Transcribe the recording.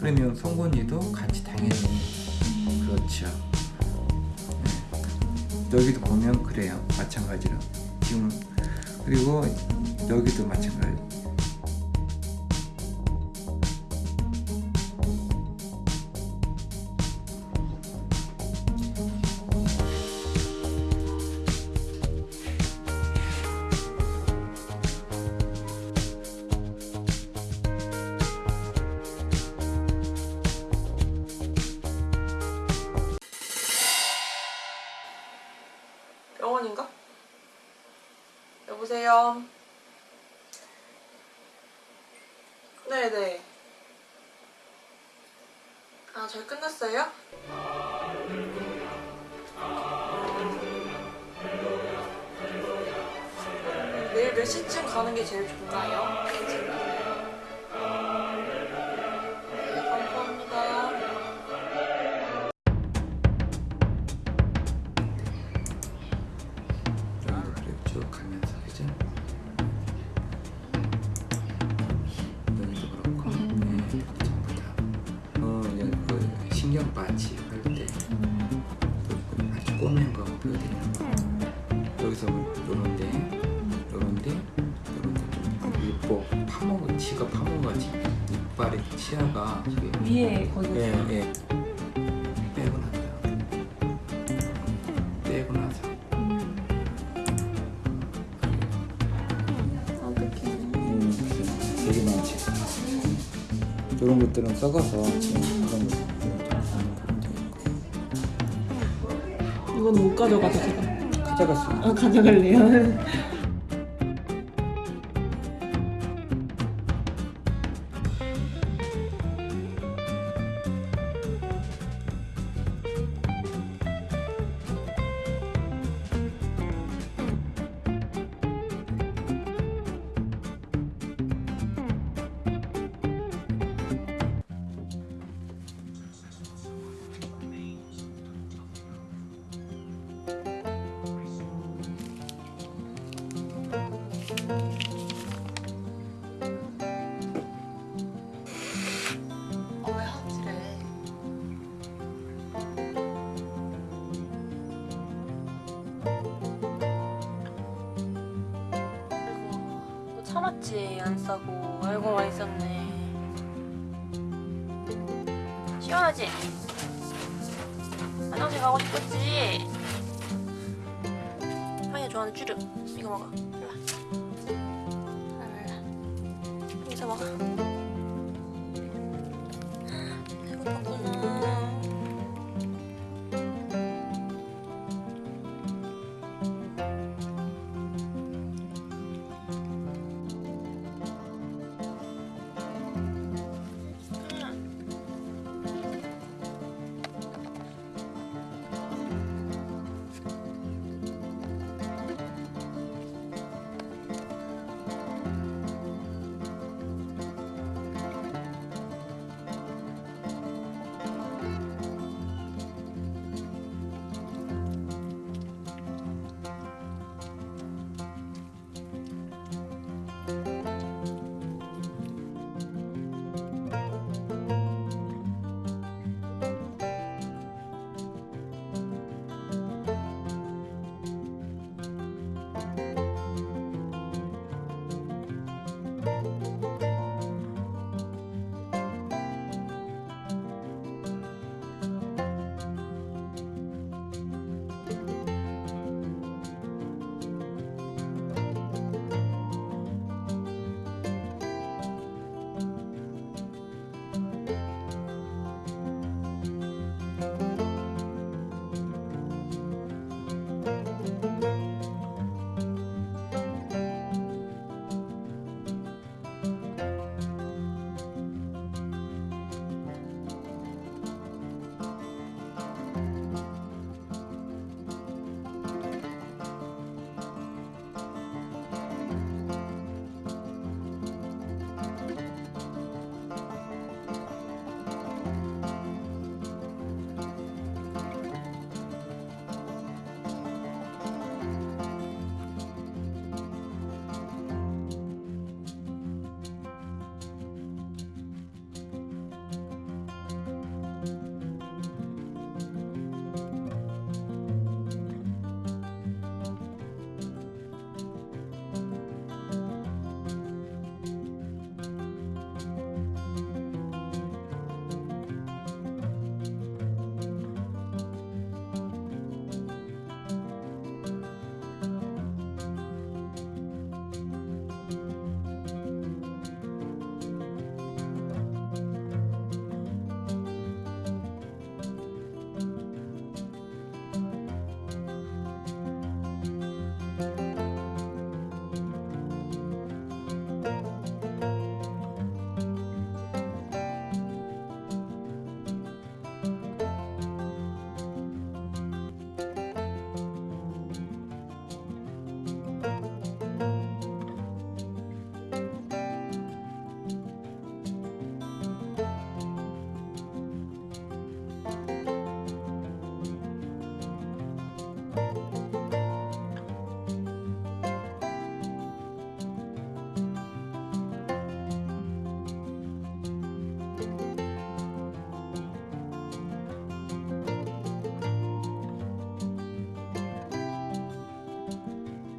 그러면 송곳니도 같이 당연히 그렇죠. 네. 여기도 보면 그래요. 마찬가지로 지금 그리고 여기도 마찬가지. 보세요? 네네. 아, 저희 끝났어요? 음, 내일 몇 시쯤 가는 게 제일 좋나요? 신경 빠지 할 때 아주 꼬맨 거 보여드리는 거. 여기서 요런데, 요런데, 요런데 좀 이뻐 파먹어, 지가 파먹어가지 이빨의 치아가 이게 위에 거기 예, 예. 빼고 난다. 빼고 나서. 음, 되게 많지. 이런 것들은 썩어서 지금 이건 못 가져가죠, 제가. 있는. 아, 가져갈래요? 참았지 안 싸고 알고 와 있었네. 시원하지? 화장실 가고 싶었지? 하이가 좋아하는 쭈르 이거 먹어. 일로 와. 먹어. Bye.